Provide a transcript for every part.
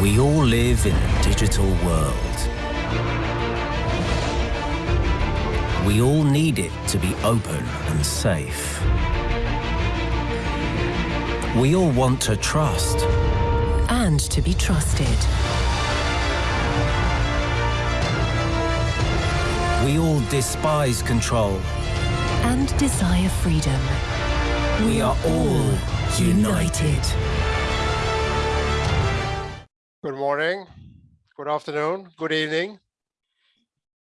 We all live in a digital world. We all need it to be open and safe. We all want to trust. And to be trusted. We all despise control. And desire freedom. We are all united. Good morning, good afternoon, good evening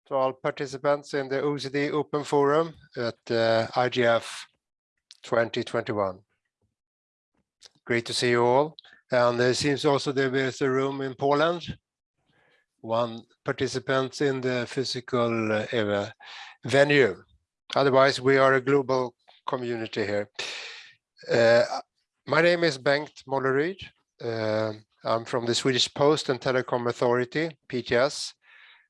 to all participants in the OECD Open Forum at uh, IGF 2021. Great to see you all. And there seems also there is a room in Poland. One participant in the physical uh, venue. Otherwise, we are a global community here. Uh, my name is Bengt Molleryd. Uh, I'm from the Swedish Post and Telecom Authority, PTS,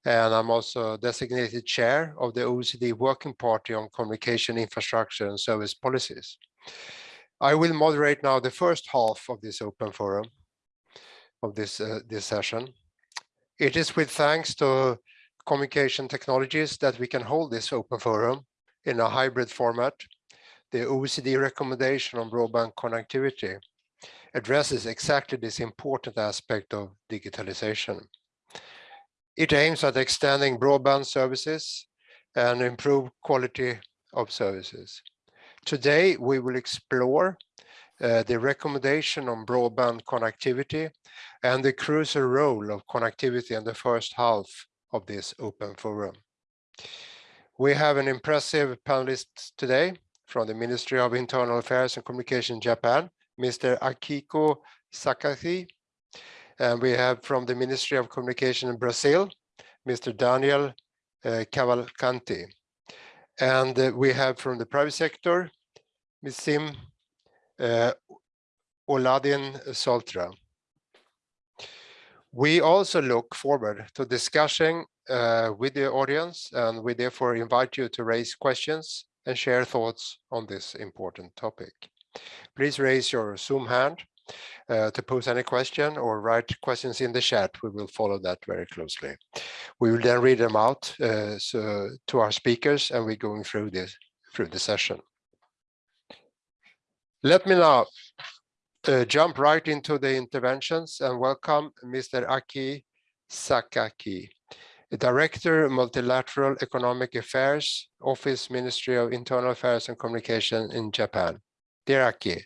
and I'm also designated chair of the OECD Working Party on Communication Infrastructure and Service Policies. I will moderate now the first half of this open forum of this uh, this session. It is with thanks to communication technologies that we can hold this open forum in a hybrid format the OECD recommendation on broadband connectivity addresses exactly this important aspect of digitalization. It aims at extending broadband services and improve quality of services. Today, we will explore uh, the recommendation on broadband connectivity and the crucial role of connectivity in the first half of this open forum. We have an impressive panelist today from the Ministry of Internal Affairs and Communication Japan, Mr. Akiko Sakaki. And we have from the Ministry of Communication in Brazil, Mr. Daniel uh, Cavalcanti. And uh, we have from the private sector, Ms. Sim uh, Oladin Soltra. We also look forward to discussing uh, with the audience and we therefore invite you to raise questions and share thoughts on this important topic. Please raise your Zoom hand uh, to pose any question or write questions in the chat. We will follow that very closely. We will then read them out uh, so, to our speakers and we're going through this through the session. Let me now uh, jump right into the interventions and welcome Mr. Aki Sakaki. Director, Multilateral Economic Affairs, Office Ministry of Internal Affairs and Communication in Japan. Dear Aki,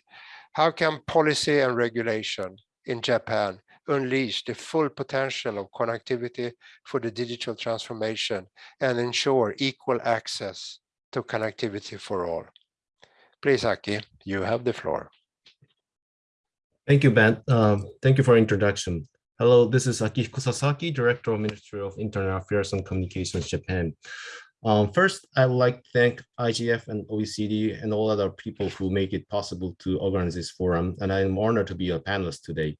how can policy and regulation in Japan unleash the full potential of connectivity for the digital transformation and ensure equal access to connectivity for all? Please, Aki, you have the floor. Thank you, Ben. Um, thank you for introduction. Hello, this is Akihiko Sasaki, Director of Ministry of Internal Affairs and Communications, Japan. Um, first, I would like to thank IGF and OECD and all other people who make it possible to organize this forum, and I am honored to be a panelist today.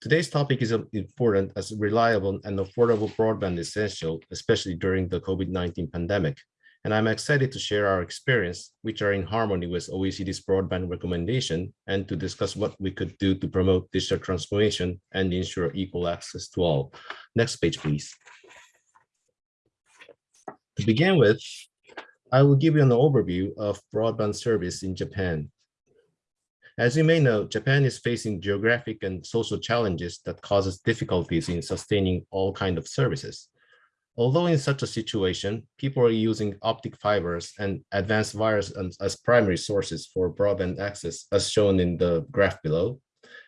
Today's topic is important as reliable and affordable broadband is essential, especially during the COVID-19 pandemic and I'm excited to share our experience, which are in harmony with OECD's broadband recommendation, and to discuss what we could do to promote digital transformation and ensure equal access to all. Next page, please. To begin with, I will give you an overview of broadband service in Japan. As you may know, Japan is facing geographic and social challenges that causes difficulties in sustaining all kinds of services. Although in such a situation, people are using optic fibers and advanced wires as primary sources for broadband access, as shown in the graph below,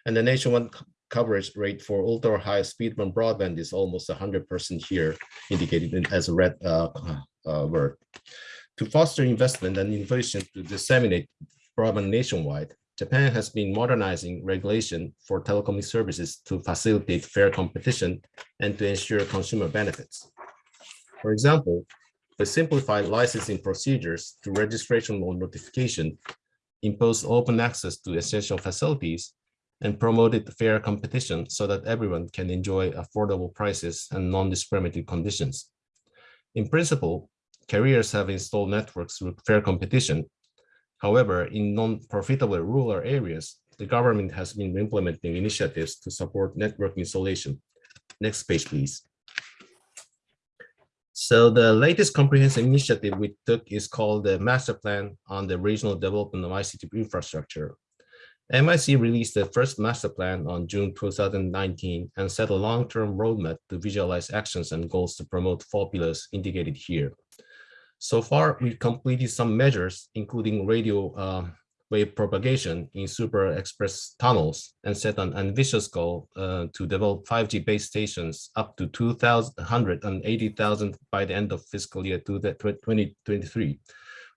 and the nationwide coverage rate for ultra high speed broadband is almost 100% here, indicated as a red uh, uh, word. To foster investment and innovation to disseminate broadband nationwide, Japan has been modernizing regulation for telecom services to facilitate fair competition and to ensure consumer benefits. For example, the simplified licensing procedures to registration or notification impose open access to essential facilities and promoted fair competition so that everyone can enjoy affordable prices and non-discriminatory conditions. In principle, carriers have installed networks with fair competition. However, in non-profitable rural areas, the government has been implementing initiatives to support network installation. Next page, please. So the latest comprehensive initiative we took is called the Master Plan on the Regional Development of ICT Infrastructure. MIC released the first master plan on June 2019 and set a long-term roadmap to visualize actions and goals to promote four pillars indicated here. So far, we completed some measures, including radio uh, wave propagation in super express tunnels and set an ambitious goal uh, to develop 5G base stations up to 280,000 by the end of fiscal year 2023,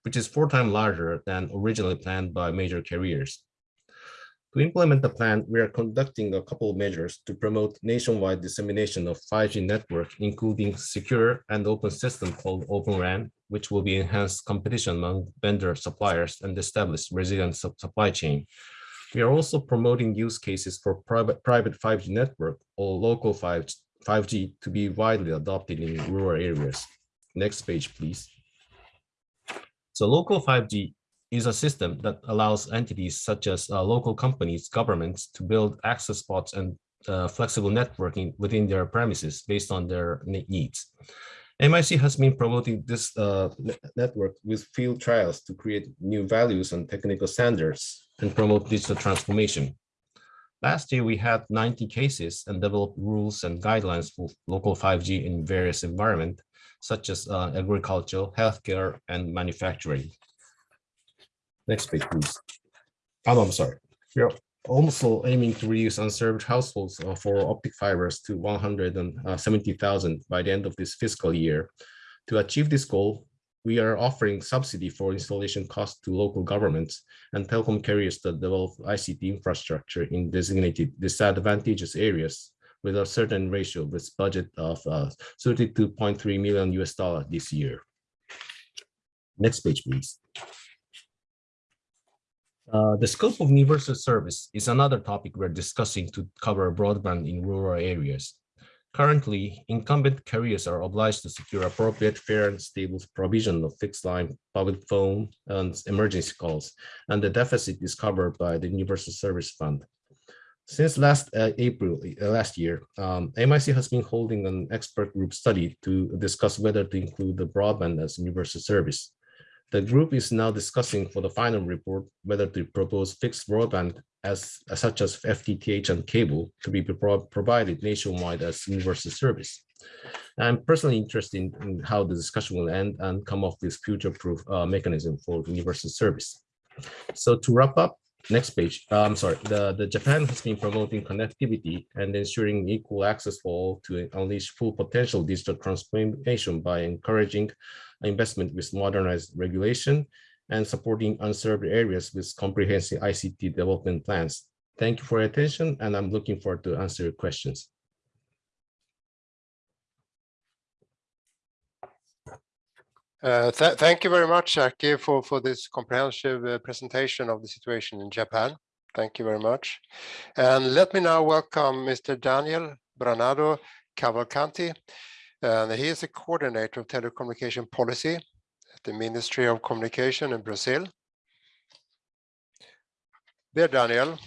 which is four times larger than originally planned by major carriers. To implement the plan, we are conducting a couple of measures to promote nationwide dissemination of 5G network, including secure and open system called Open RAN, which will be enhanced competition among vendor suppliers and establish resilient supply chain. We are also promoting use cases for private, private 5G network or local 5, 5G to be widely adopted in rural areas. Next page, please. So local 5G is a system that allows entities such as uh, local companies, governments to build access spots and uh, flexible networking within their premises based on their needs. MIC has been promoting this uh, network with field trials to create new values and technical standards and promote digital transformation. Last year, we had 90 cases and developed rules and guidelines for local 5G in various environments, such as uh, agriculture, healthcare, and manufacturing. Next page, please. Oh, I'm sorry. We are also aiming to reduce unserved households uh, for optic fibers to 170,000 by the end of this fiscal year. To achieve this goal, we are offering subsidy for installation costs to local governments and telecom carriers that develop ICT infrastructure in designated disadvantageous areas with a certain ratio with budget of uh, 32.3 million US dollar this year. Next page, please. Uh, the scope of universal service is another topic we're discussing to cover broadband in rural areas. Currently, incumbent carriers are obliged to secure appropriate, fair, and stable provision of fixed line, public phone, and emergency calls, and the deficit is covered by the Universal Service Fund. Since last uh, April, uh, last year, um, MIC has been holding an expert group study to discuss whether to include the broadband as universal service. The group is now discussing for the final report whether to propose fixed broadband as, such as FTTH and cable to be pro provided nationwide as universal service. I'm personally interested in, in, how the discussion will end and come up with future-proof uh, mechanism for universal service. So to wrap up, next page. Uh, I'm sorry. The the Japan has been promoting connectivity and ensuring equal access for all to unleash full potential digital transformation by encouraging investment with modernized regulation and supporting unserved areas with comprehensive ICT development plans. Thank you for your attention, and I'm looking forward to answer your questions. Uh, th thank you very much, Aki, for, for this comprehensive uh, presentation of the situation in Japan. Thank you very much. And let me now welcome Mr. Daniel Branado Cavalcanti. And he is a coordinator of telecommunication policy at the Ministry of Communication in Brazil. Dear Daniel,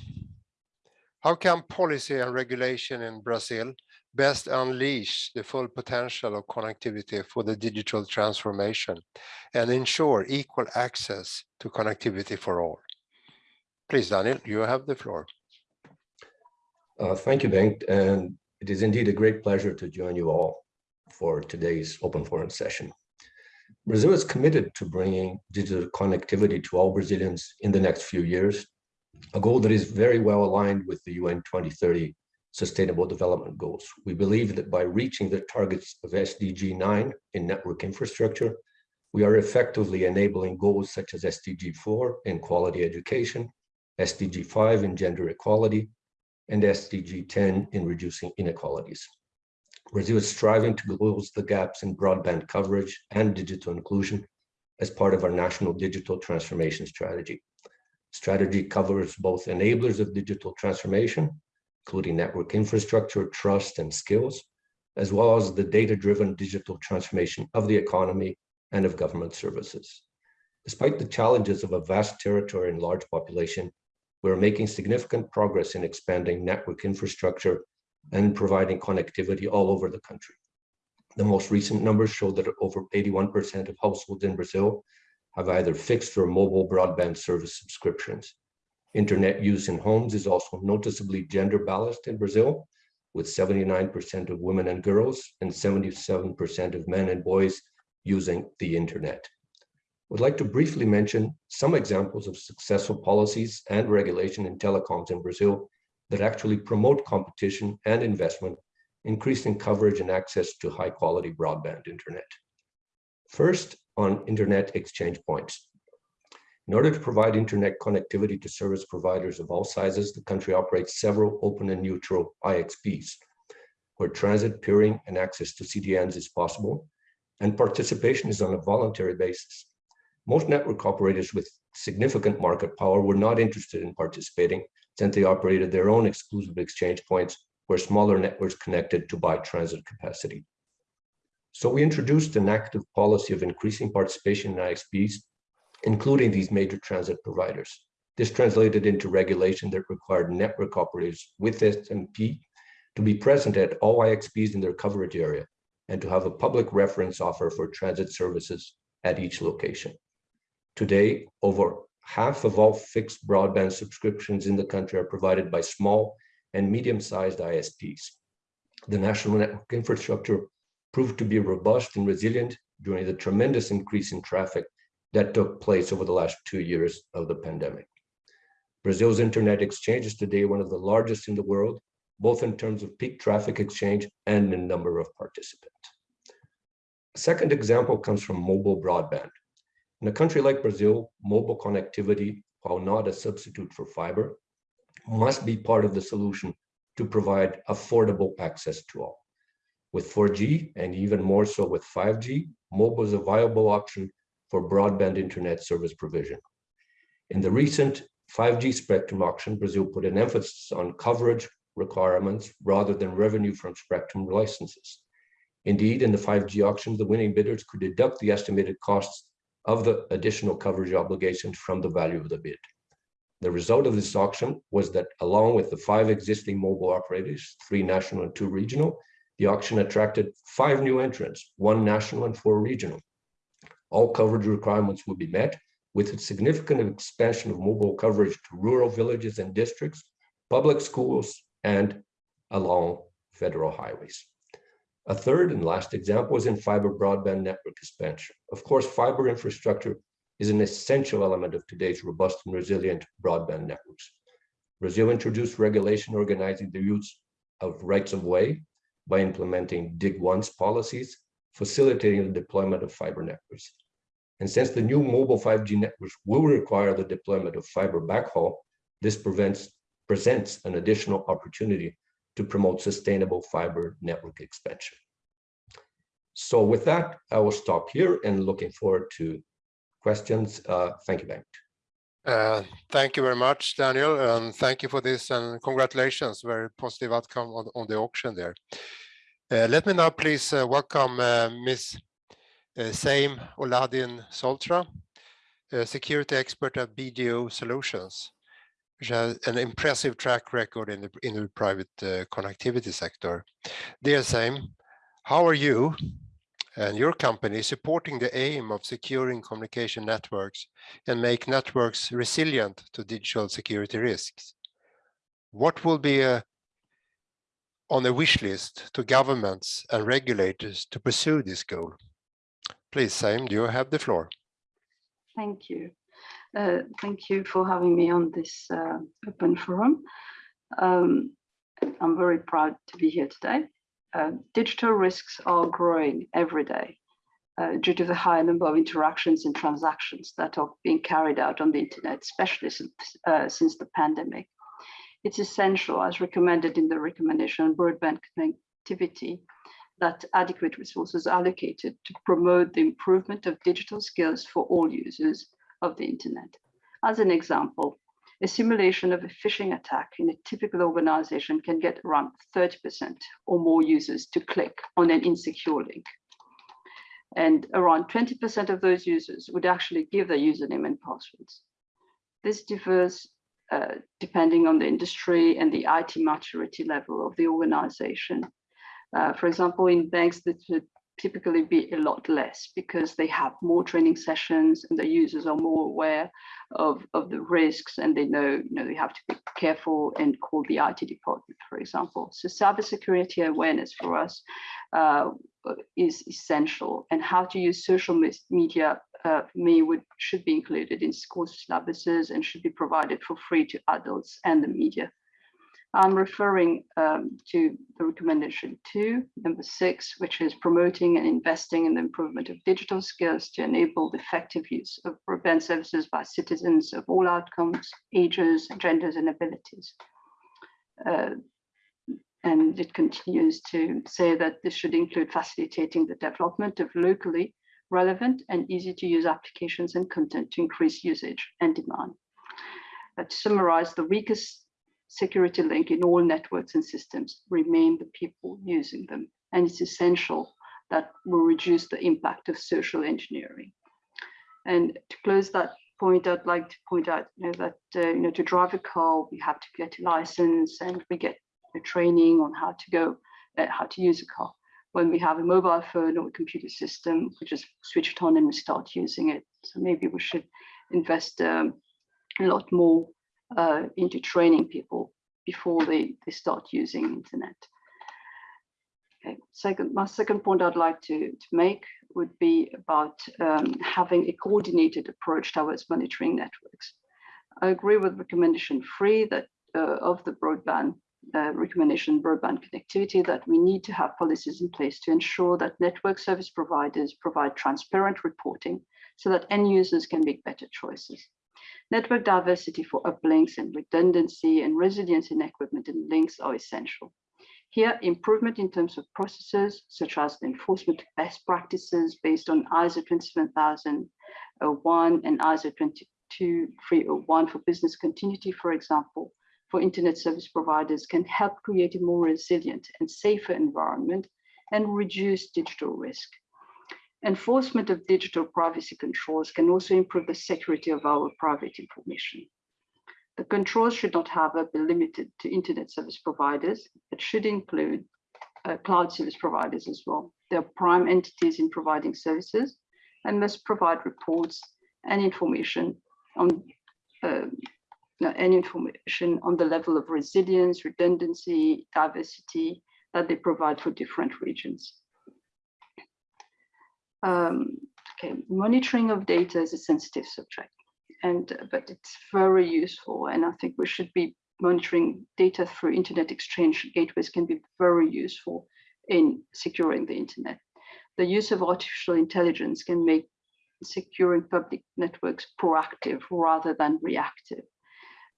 how can policy and regulation in Brazil best unleash the full potential of connectivity for the digital transformation and ensure equal access to connectivity for all. Please, Daniel, you have the floor. Uh, thank you, Bengt, and it is indeed a great pleasure to join you all for today's Open Forum session. Brazil is committed to bringing digital connectivity to all Brazilians in the next few years, a goal that is very well aligned with the UN 2030 Sustainable Development Goals. We believe that by reaching the targets of SDG 9 in network infrastructure, we are effectively enabling goals such as SDG 4 in quality education, SDG 5 in gender equality, and SDG 10 in reducing inequalities. Brazil is striving to close the gaps in broadband coverage and digital inclusion as part of our national digital transformation strategy. Strategy covers both enablers of digital transformation including network infrastructure, trust, and skills, as well as the data-driven digital transformation of the economy and of government services. Despite the challenges of a vast territory and large population, we're making significant progress in expanding network infrastructure and providing connectivity all over the country. The most recent numbers show that over 81% of households in Brazil have either fixed or mobile broadband service subscriptions. Internet use in homes is also noticeably gender balanced in Brazil, with 79% of women and girls and 77% of men and boys using the internet. I would like to briefly mention some examples of successful policies and regulation in telecoms in Brazil that actually promote competition and investment, increasing coverage and access to high quality broadband internet. First, on internet exchange points. In order to provide internet connectivity to service providers of all sizes, the country operates several open and neutral IXPs, where transit, peering, and access to CDNs is possible, and participation is on a voluntary basis. Most network operators with significant market power were not interested in participating since they operated their own exclusive exchange points where smaller networks connected to buy transit capacity. So we introduced an active policy of increasing participation in IXPs including these major transit providers. This translated into regulation that required network operators with SMP to be present at all IXPs in their coverage area and to have a public reference offer for transit services at each location. Today, over half of all fixed broadband subscriptions in the country are provided by small and medium-sized ISPs. The national network infrastructure proved to be robust and resilient during the tremendous increase in traffic that took place over the last two years of the pandemic. Brazil's internet exchange is today one of the largest in the world, both in terms of peak traffic exchange and in number of participants. A second example comes from mobile broadband. In a country like Brazil, mobile connectivity, while not a substitute for fiber, must be part of the solution to provide affordable access to all. With 4G and even more so with 5G, mobile is a viable option for broadband internet service provision. In the recent 5G spectrum auction, Brazil put an emphasis on coverage requirements rather than revenue from spectrum licenses. Indeed, in the 5G auction, the winning bidders could deduct the estimated costs of the additional coverage obligations from the value of the bid. The result of this auction was that along with the five existing mobile operators, three national and two regional, the auction attracted five new entrants, one national and four regional all coverage requirements will be met with a significant expansion of mobile coverage to rural villages and districts, public schools, and along federal highways. A third and last example is in fiber broadband network expansion. Of course, fiber infrastructure is an essential element of today's robust and resilient broadband networks. Brazil introduced regulation organizing the use of rights of way by implementing dig once policies, facilitating the deployment of fiber networks. And since the new mobile 5G networks will require the deployment of fiber backhaul, this prevents, presents an additional opportunity to promote sustainable fiber network expansion. So with that, I will stop here and looking forward to questions. Uh, thank you, Bengt. Uh, thank you very much, Daniel, and thank you for this and congratulations. Very positive outcome on, on the auction there. Uh, let me now please uh, welcome uh, Ms. Uh, Saim Oladin Soltra, security expert at BDO Solutions, which has an impressive track record in the, in the private uh, connectivity sector. Dear Saim, how are you and your company supporting the aim of securing communication networks and make networks resilient to digital security risks? What will be a, on the wish list to governments and regulators to pursue this goal? Please, Saim, do you have the floor. Thank you. Uh, thank you for having me on this uh, open forum. Um, I'm very proud to be here today. Uh, digital risks are growing every day uh, due to the high number of interactions and transactions that are being carried out on the internet, especially since, uh, since the pandemic. It's essential, as recommended in the recommendation on broadband connectivity, that adequate resources are allocated to promote the improvement of digital skills for all users of the internet. As an example, a simulation of a phishing attack in a typical organization can get around 30% or more users to click on an insecure link. And around 20% of those users would actually give their username and passwords. This differs uh, depending on the industry and the IT maturity level of the organization. Uh, for example, in banks, that would typically be a lot less because they have more training sessions and the users are more aware of, of the risks and they know, you know, they have to be careful and call the IT department, for example. So cybersecurity awareness for us uh, is essential and how to use social media uh, me would should be included in school syllabuses and should be provided for free to adults and the media. I'm referring um, to the recommendation two, number six, which is promoting and investing in the improvement of digital skills to enable the effective use of broadband services by citizens of all outcomes, ages, genders, and abilities. Uh, and it continues to say that this should include facilitating the development of locally relevant and easy to use applications and content to increase usage and demand. Uh, to summarize, the weakest security link in all networks and systems remain the people using them. And it's essential that we reduce the impact of social engineering. And to close that point, I'd like to point out you know, that uh, you know to drive a car, we have to get a license and we get a training on how to go, uh, how to use a car. When we have a mobile phone or a computer system, we just switch it on and we start using it. So maybe we should invest um, a lot more uh, into training people before they, they start using internet. Okay. Second, my second point I'd like to, to make would be about um, having a coordinated approach towards monitoring networks. I agree with recommendation three that uh, of the broadband uh, recommendation broadband connectivity that we need to have policies in place to ensure that network service providers provide transparent reporting so that end users can make better choices. Network diversity for uplinks and redundancy and resilience in equipment and links are essential. Here, improvement in terms of processes, such as the enforcement of best practices based on ISO 27001 and ISO 22301 for business continuity, for example, for internet service providers can help create a more resilient and safer environment and reduce digital risk. Enforcement of digital privacy controls can also improve the security of our private information. The controls should not, however, be limited to internet service providers, but should include uh, cloud service providers as well. They are prime entities in providing services and must provide reports and information on uh, and information on the level of resilience, redundancy, diversity that they provide for different regions. Um, okay, monitoring of data is a sensitive subject, and uh, but it's very useful, and I think we should be monitoring data through internet exchange gateways can be very useful in securing the internet. The use of artificial intelligence can make securing public networks proactive rather than reactive.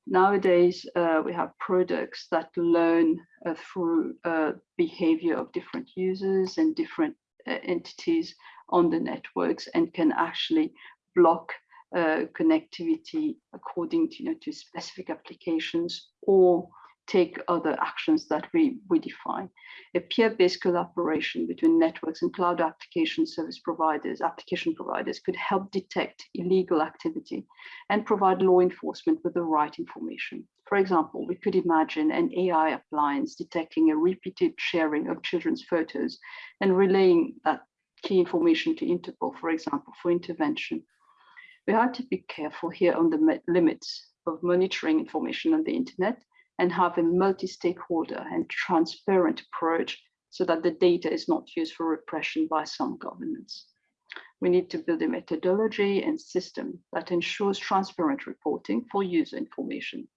Nowadays, uh, we have products that learn uh, through uh, behavior of different users and different uh, entities on the networks and can actually block uh, connectivity according to, you know, to specific applications or take other actions that we, we define. A peer-based collaboration between networks and cloud application service providers, application providers could help detect illegal activity and provide law enforcement with the right information. For example, we could imagine an AI appliance detecting a repeated sharing of children's photos and relaying that key information to Interpol, for example, for intervention. We have to be careful here on the limits of monitoring information on the internet and have a multi-stakeholder and transparent approach so that the data is not used for repression by some governments. We need to build a methodology and system that ensures transparent reporting for user information.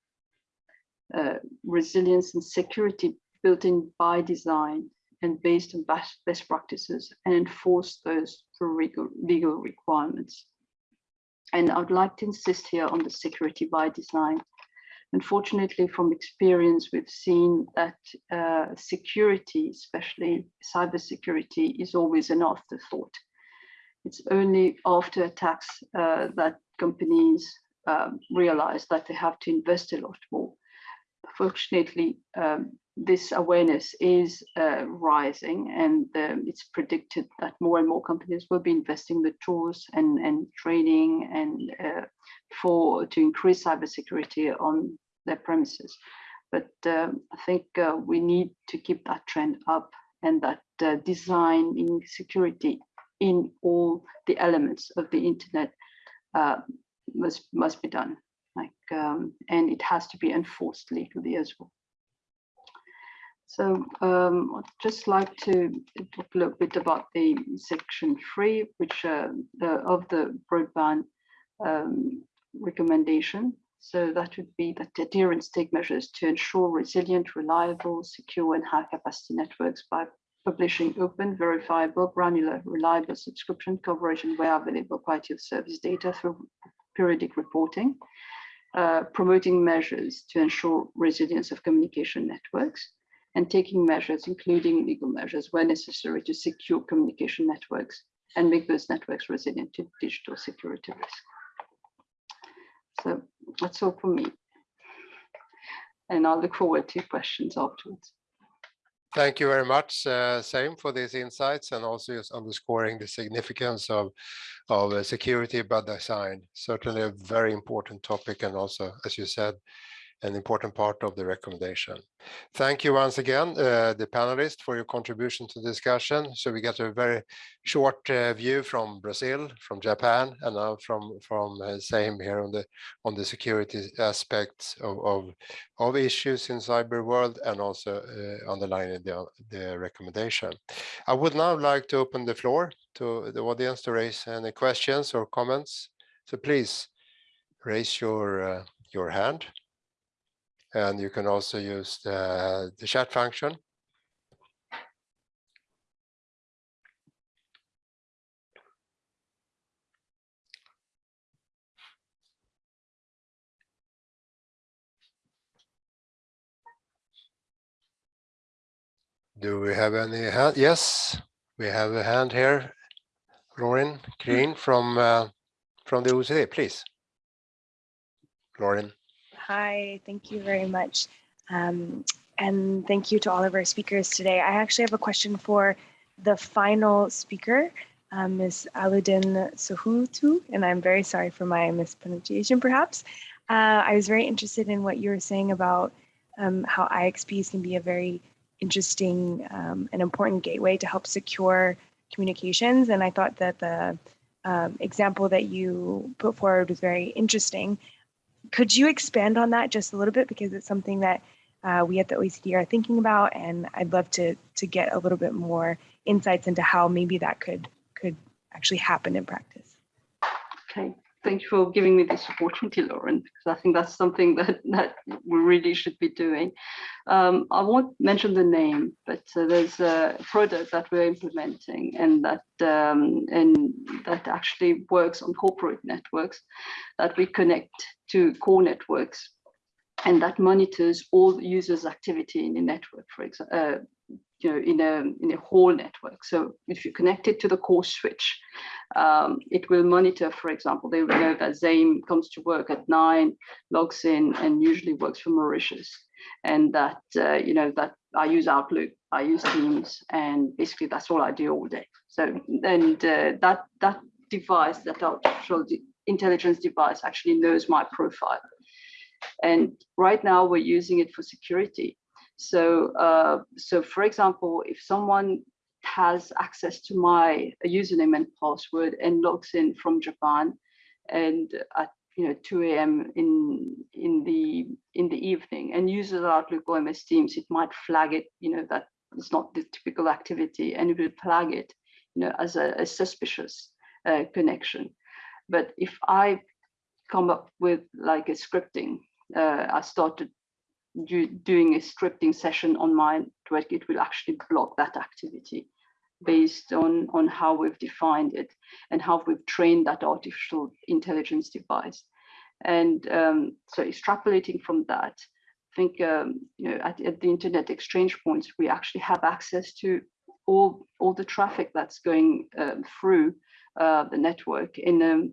Uh, resilience and security built in by design and based on best, practices and enforce those through legal, legal requirements. And I'd like to insist here on the security by design. Unfortunately, from experience, we've seen that uh, security, especially cybersecurity, is always an afterthought. It's only after attacks uh, that companies um, realize that they have to invest a lot more fortunately, um, this awareness is uh, rising and um, it's predicted that more and more companies will be investing the tools and, and training and uh, for to increase cybersecurity on their premises. But um, I think uh, we need to keep that trend up and that uh, design in security in all the elements of the internet uh, must must be done. Like um, and it has to be enforced legally as well. So um, I'd just like to talk a little bit about the section three, which uh, the, of the broadband um, recommendation. So that would be that adherence take measures to ensure resilient, reliable, secure and high capacity networks by publishing open, verifiable, granular, reliable subscription coverage and where available quality of service data through periodic reporting, uh, promoting measures to ensure resilience of communication networks, and taking measures, including legal measures where necessary to secure communication networks and make those networks resilient to digital security risk. So that's all for me. And I'll look forward to questions afterwards. Thank you very much, uh, Saim for these insights and also just underscoring the significance of, of uh, security by design. Certainly a very important topic and also, as you said, an important part of the recommendation. Thank you once again, uh, the panelists, for your contribution to the discussion. So we got a very short uh, view from Brazil, from Japan, and now from from uh, Saim here on the on the security aspects of of, of issues in cyber world, and also uh, underlining the the recommendation. I would now like to open the floor to the audience to raise any questions or comments. So please raise your uh, your hand. And you can also use the, the chat function. Do we have any hand? Yes, we have a hand here. Lauren Green from uh, from the OECD, please. Lauren. Hi, thank you very much. Um, and thank you to all of our speakers today. I actually have a question for the final speaker, um, Ms. Aludin Sohutu, and I'm very sorry for my mispronunciation perhaps. Uh, I was very interested in what you were saying about um, how IXPs can be a very interesting um, and important gateway to help secure communications. And I thought that the um, example that you put forward was very interesting could you expand on that just a little bit because it's something that uh, we at the OECD are thinking about, and I'd love to to get a little bit more insights into how maybe that could could actually happen in practice. Okay, thank you for giving me this opportunity, Lauren, because I think that's something that that we really should be doing. Um, I won't mention the name, but uh, there's a product that we're implementing, and that um, and that actually works on corporate networks that we connect to core networks and that monitors all users activity in the network for example uh, you know in a in a whole network so if you connect it to the core switch um, it will monitor for example they will know that Zaim comes to work at nine logs in and usually works from Mauritius and that uh, you know that I use Outlook I use Teams and basically that's all I do all day so and uh, that that device that artificial intelligence device actually knows my profile. And right now we're using it for security. So, uh, so for example, if someone has access to my username and password and logs in from Japan and at you know 2 a.m. in in the in the evening and uses Outlook or MS Teams, it might flag it, you know, that it's not the typical activity and it will flag it, you know, as a, a suspicious uh, connection. But if I come up with like a scripting, uh, I started do, doing a scripting session on my network, it will actually block that activity based on, on how we've defined it and how we've trained that artificial intelligence device. And um, so extrapolating from that, I think um, you know at, at, the internet exchange points, we actually have access to all, all the traffic that's going um, through uh, the network in um,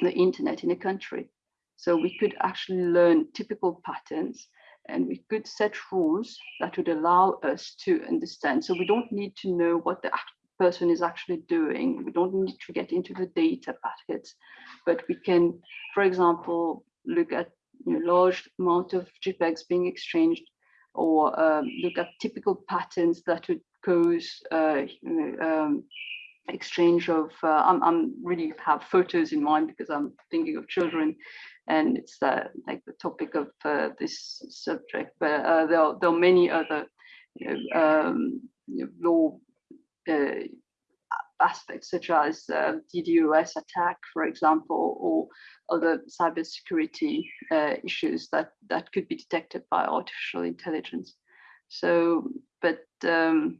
the internet in a country. So we could actually learn typical patterns and we could set rules that would allow us to understand. So we don't need to know what the person is actually doing. We don't need to get into the data packets, but we can, for example, look at you know, large amount of JPEGs being exchanged or um, look at typical patterns that would cause uh, you know, um, exchange of, uh, I'm, I'm really have photos in mind because I'm thinking of children and it's uh, like the topic of uh, this subject, but uh, there, are, there are many other you know, um, you know, law uh, aspects such as uh, DDoS attack, for example, or other cybersecurity uh, issues that, that could be detected by artificial intelligence. So, but um,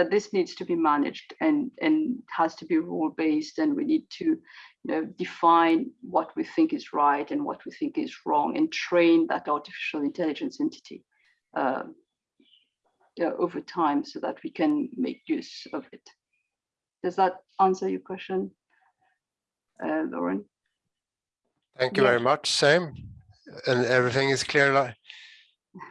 but this needs to be managed and and has to be rule based, and we need to you know define what we think is right and what we think is wrong, and train that artificial intelligence entity. Uh, yeah, over time so that we can make use of it. Does that answer your question, uh, Lauren? Thank you very much, Saim. And everything is clear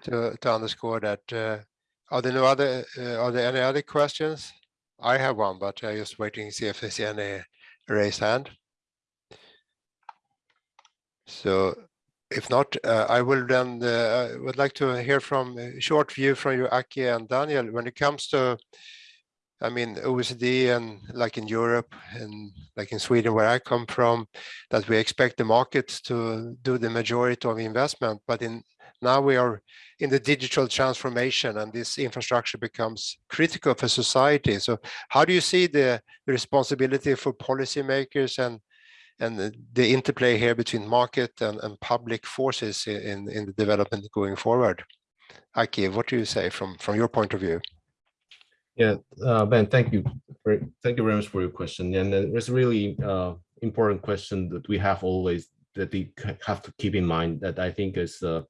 to, to underscore that. Are there no other, uh, are there any other questions? I have one, but I'm just waiting to see if there's any raised hand. So if not, uh, I will then, uh, I would like to hear from, a short view from you, Aki and Daniel, when it comes to I mean, OECD and like in Europe and like in Sweden, where I come from, that we expect the markets to do the majority of investment. But in now we are in the digital transformation and this infrastructure becomes critical for society. So how do you see the responsibility for policymakers and and the, interplay here between market and, and public forces in, in the development going forward? Aki, what do you say from, from your point of view? Yeah, uh, Ben, thank you. Thank you very much for your question. And uh, it's a really uh, important question that we have always, that we have to keep in mind that I think is, uh,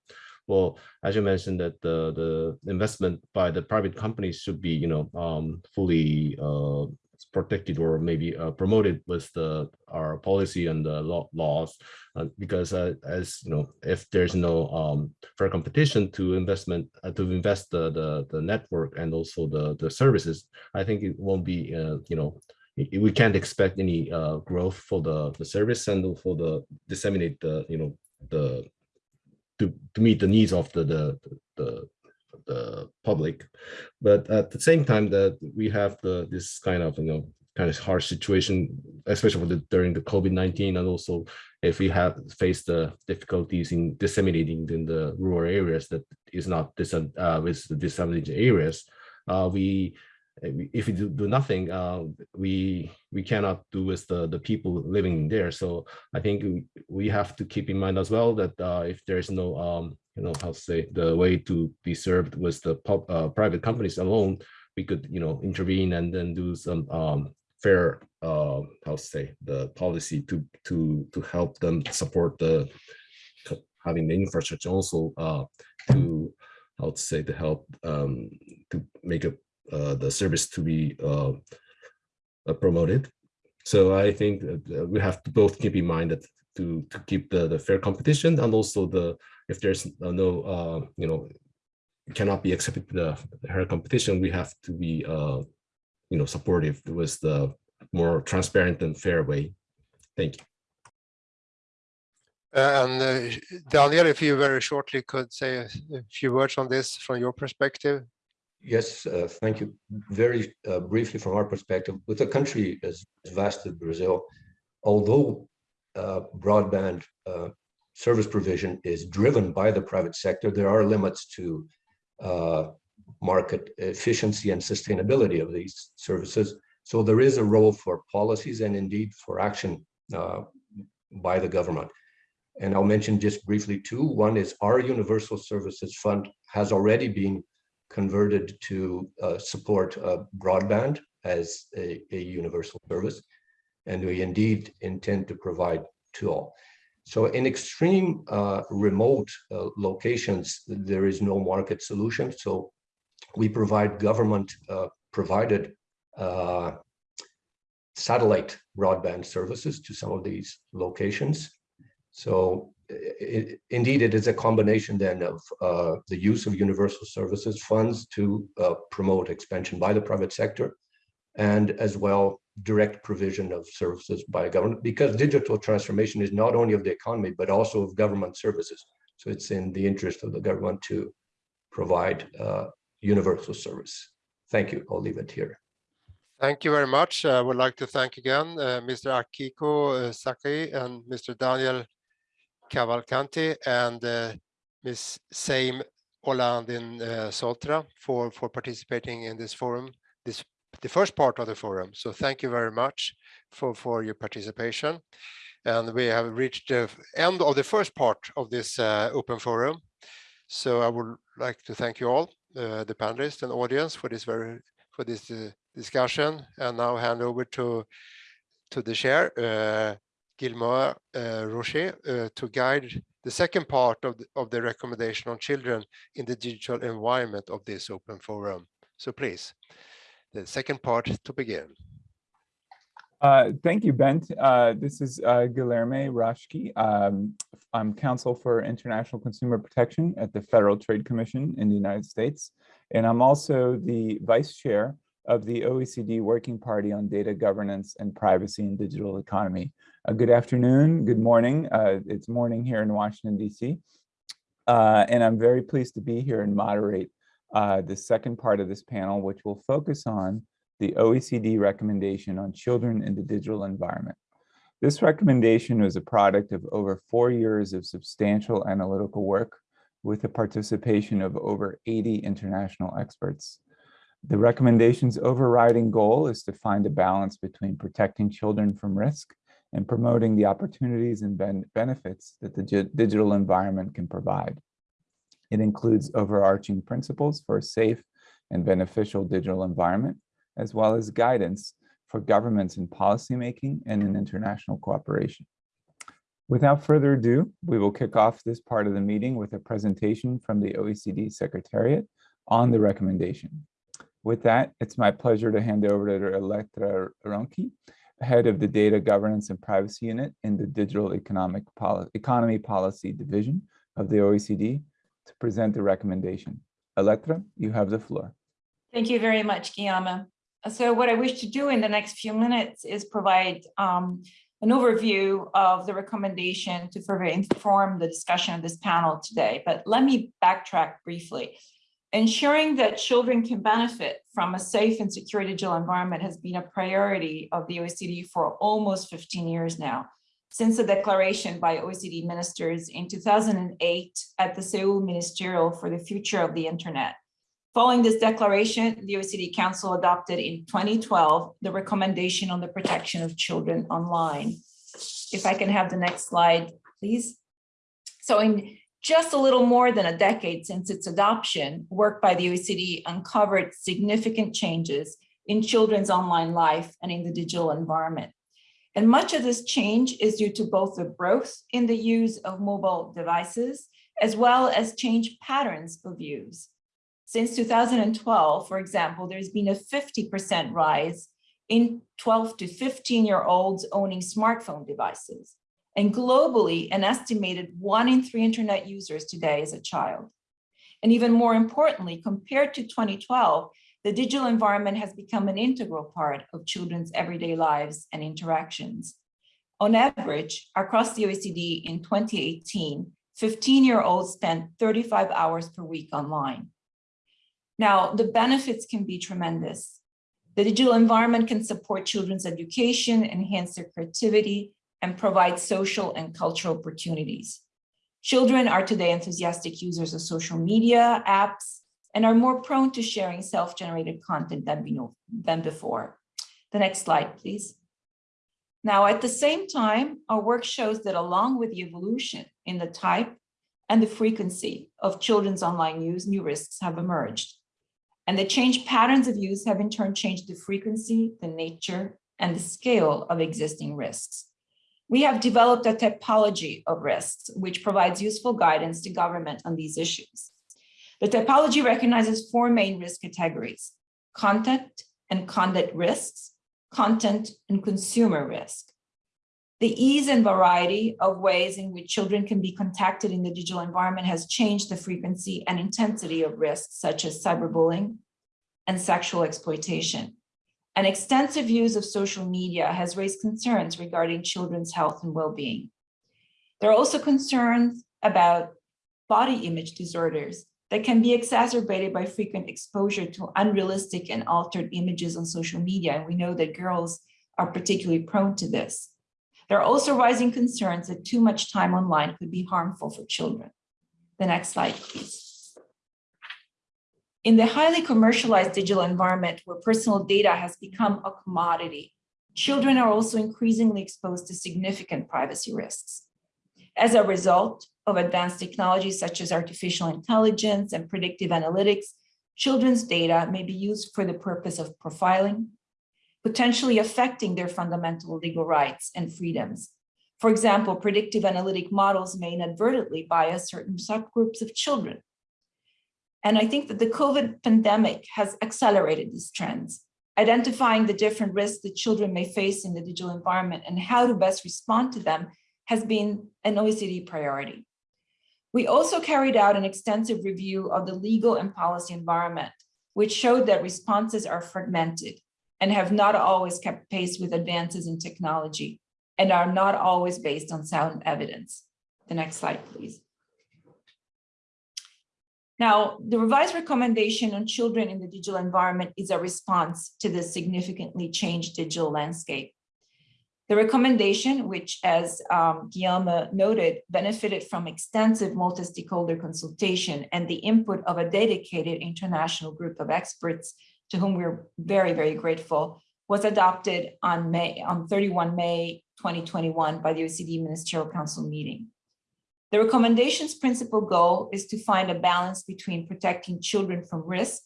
well, as you mentioned, that the, the investment by the private companies should be, you know, um, fully uh, protected or maybe uh, promoted with the, our policy and the law, laws. uh, Because uh, as, you know, if there's no um, fair competition to investment, uh, to invest the, the, the network and also the, the services, I think it won't be, uh, you know, we can't expect any uh, growth for the, the service and for the disseminate the, you know, the, to, to meet the needs of the, the, the, the public. But at the same time that we have the, this kind of, you know, kind of harsh situation, especially the, during the COVID-19 and also if we have faced the difficulties in disseminating in the rural areas that is not dis uh, with the disadvantaged areas, uh, we- if we do, do nothing, uh, we we cannot do with the the people living there. So I think we, have to keep in mind as well that uh, if there is no um you know how to say the way to be served with the pub, uh, private companies alone, we could you know intervene and then do some um fair uh how to say the policy to to to help them support the having the infrastructure also uh to how to say to help um to make a the service to be uh uh, promoted so i think uh, we have to both keep in mind that to to keep the the fair competition and also the if there's uh, no uh you know cannot be accepted the fair competition we have to be uh you know, supportive with the more transparent and fair way. Thank you. Uh, And uh, Daniel, if you very shortly could say a few words on this from your perspective. Yes, uh, thank you. Very uh, briefly from our perspective, with a country as as vast as Brazil, although uh, broadband uh, service provision is driven by the private sector, there are limits to uh, market efficiency and sustainability of these services. So there is a role for policies and indeed for action uh, by the government. And I'll mention just briefly two. One is our Universal Services Fund has already been converted to uh, support uh, broadband as a, a universal service. And we indeed intend to provide to all. So in extreme uh, remote uh, locations, there is no market solution. So we provide government uh, provided uh, satellite broadband services to some of these locations. So i- indeed, it is a combination then of uh, the use of universal services funds to uh, promote expansion by the private sector and as well direct provision of services by government because digital transformation is not only of the economy but also of government services. So it's in the interest of the government to provide uh, universal service. Thank you. I'll leave it here. Thank you very much. I would like to thank again uh, Mr. Akiko uh, Saki and Mr. Daniel Cavalcanti and uh, Ms. Saim Olandin uh, Soltra for, for participating in this forum, this the first part of the forum. So thank you very much for, for your participation. And we have reached the end of the first part of this uh, open forum. So I would like to thank you all, uh, the panelists and audience for this very for this uh, discussion and now hand over to to the chair, uh, Guilherme uh, Roschke, uh, to guide the second part of the, of the recommendation on children in the digital environment of this open forum. So please, the second part to begin. Uh, thank you, Bent. Uh, this is uh, Guilherme. Um, I'm counsel for international consumer protection at the Federal Trade Commission in the United States. And I'm also the vice chair of the OECD Working Party on Data Governance and Privacy in Digital Economy. Uh, good afternoon, good morning. Uh, it's morning here in Washington, DC. Uh, and I'm very pleased to be here and moderate uh, the second part of this panel, which will focus on the OECD recommendation on children in the digital environment. This recommendation was a product of over four years of substantial analytical work with the participation of over 80 international experts. The recommendation's overriding goal is to find a balance between protecting children from risk and promoting the opportunities and ben benefits that the digital environment can provide. It includes overarching principles for a safe and beneficial digital environment, as well as guidance for governments in policymaking and in international cooperation. Without further ado, we will kick off this part of the meeting with a presentation from the OECD Secretariat on the recommendation. With that, it's my pleasure to hand over to Elettra Ronchi, head of the Data Governance and Privacy Unit in the Digital Economic Poli Economy Policy Division of the OECD to present the recommendation. Elettra, you have the floor. Thank you very much, Guillaume. So what I wish to do in the next few minutes is provide um, an overview of the recommendation to further inform the discussion of this panel today. But let me backtrack briefly. Ensuring that children can benefit from a safe and secure digital environment has been a priority of the OECD for almost 15 years now, since the declaration by OECD ministers in 2008 at the Seoul Ministerial for the Future of the Internet. Following this declaration, the OECD Council adopted in 2012 the recommendation on the protection of children online. If I can have the next slide, please. So in just a little more than a decade since its adoption, work by the OECD uncovered significant changes in children's online life and in the digital environment. And much of this change is due to both the growth in the use of mobile devices, as well as change patterns of use. Since 2012, for example, there's been a 50% rise in 12 to 15 year olds owning smartphone devices. And globally, an estimated one in three internet users today is a child. And even more importantly, compared to 2012, the digital environment has become an integral part of children's everyday lives and interactions. On average, across the OECD in 2018, 15-year-olds spent 35 hours per week online. Now, the benefits can be tremendous. The digital environment can support children's education, enhance their creativity, and provide social and cultural opportunities. Children are today enthusiastic users of social media, apps, and are more prone to sharing self-generated content than, before. The next slide, please. Now, at the same time, our work shows that along with the evolution in the type and the frequency of children's online use, new risks have emerged. And the changed patterns of use have in turn changed the frequency, the nature, and the scale of existing risks. We have developed a typology of risks, which provides useful guidance to government on these issues. The typology recognizes four main risk categories, content and conduct risks, content and consumer risk. The ease and variety of ways in which children can be contacted in the digital environment has changed the frequency and intensity of risks such as cyberbullying and sexual exploitation. An extensive use of social media has raised concerns regarding children's health and well-being. There are also concerns about body image disorders that can be exacerbated by frequent exposure to unrealistic and altered images on social media. And we know that girls are particularly prone to this. There are also rising concerns that too much time online could be harmful for children. The next slide, please. In the highly commercialized digital environment where personal data has become a commodity, children are also increasingly exposed to significant privacy risks. As a result of advanced technologies such as artificial intelligence and predictive analytics, children's data may be used for the purpose of profiling, potentially affecting their fundamental legal rights and freedoms. For example, predictive analytic models may inadvertently bias certain subgroups of children. And I think that the COVID pandemic has accelerated these trends, identifying the different risks that children may face in the digital environment and how to best respond to them has been an OECD priority. We also carried out an extensive review of the legal and policy environment, which showed that responses are fragmented and have not always kept pace with advances in technology and are not always based on sound evidence. The next slide, please. Now, the revised recommendation on children in the digital environment is a response to the significantly changed digital landscape. The recommendation, which as um, Guillaume noted, benefited from extensive multi-stakeholder consultation and the input of a dedicated international group of experts to whom we're very, very grateful, was adopted on May on 31 May 2021 by the OECD Ministerial Council meeting. The recommendation's principal goal is to find a balance between protecting children from risk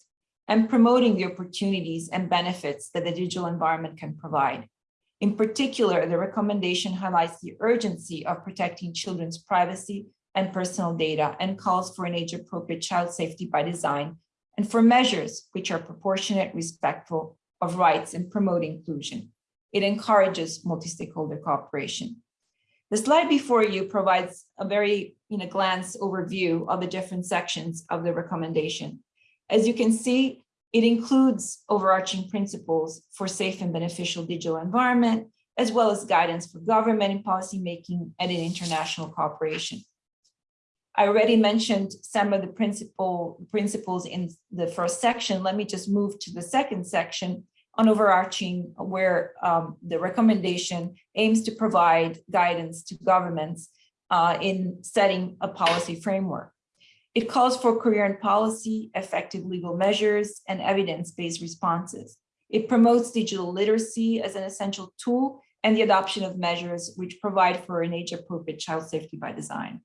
and promoting the opportunities and benefits that the digital environment can provide. In particular, the recommendation highlights the urgency of protecting children's privacy and personal data and calls for an age-appropriate child safety by design and for measures which are proportionate, respectful of rights and promote inclusion. It encourages multi-stakeholder cooperation. The slide before you provides a very in a glance overview of the different sections of the recommendation. As you can see, it includes overarching principles for safe and beneficial digital environment, as well as guidance for government and policymaking and in international cooperation. I already mentioned some of the principal principles in the first section. Let me just move to the second section on overarching where um, the recommendation aims to provide guidance to governments uh, in setting a policy framework. It calls for coherent policy, effective legal measures, and evidence-based responses. It promotes digital literacy as an essential tool and the adoption of measures which provide for an age-appropriate child safety by design.